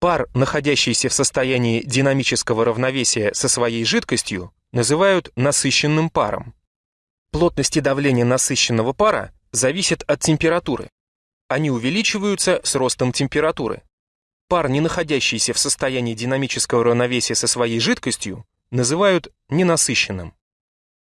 Пар, находящийся в состоянии динамического равновесия со своей жидкостью, называют насыщенным паром. Плотность и давление насыщенного пара зависят от температуры. Они увеличиваются с ростом температуры. Пар, не находящийся в состоянии динамического равновесия со своей жидкостью, называют ненасыщенным.